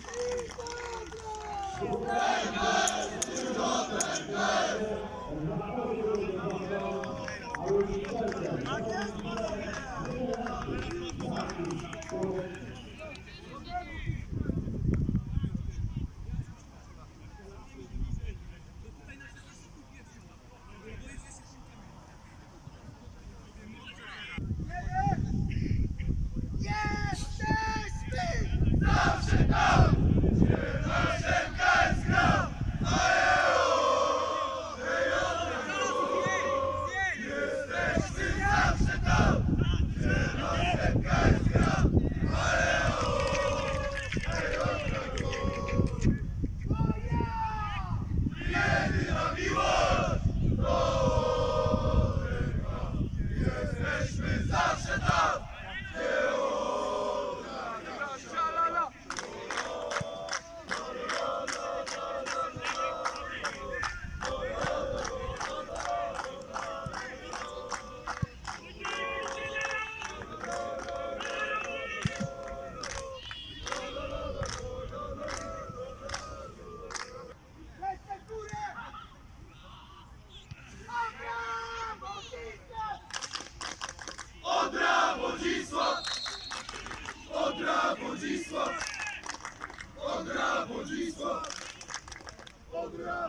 Thank you.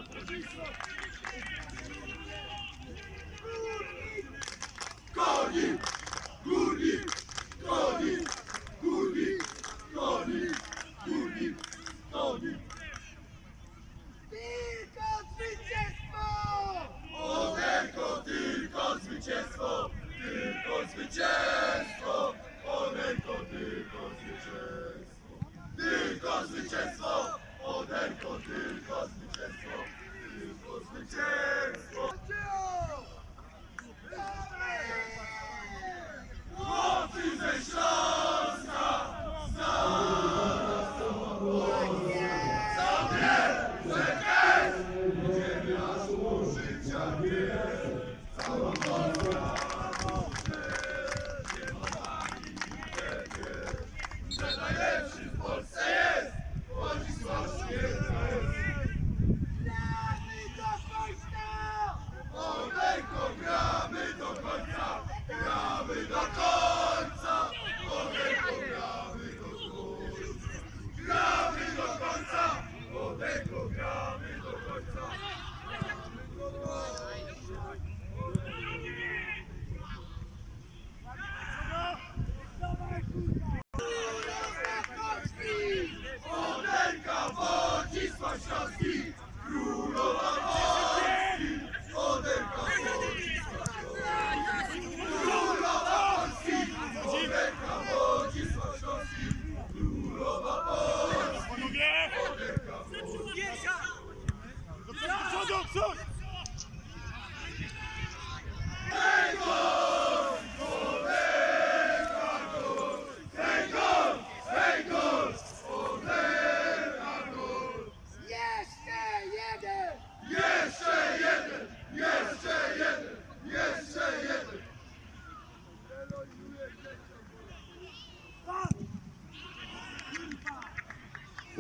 Jesus!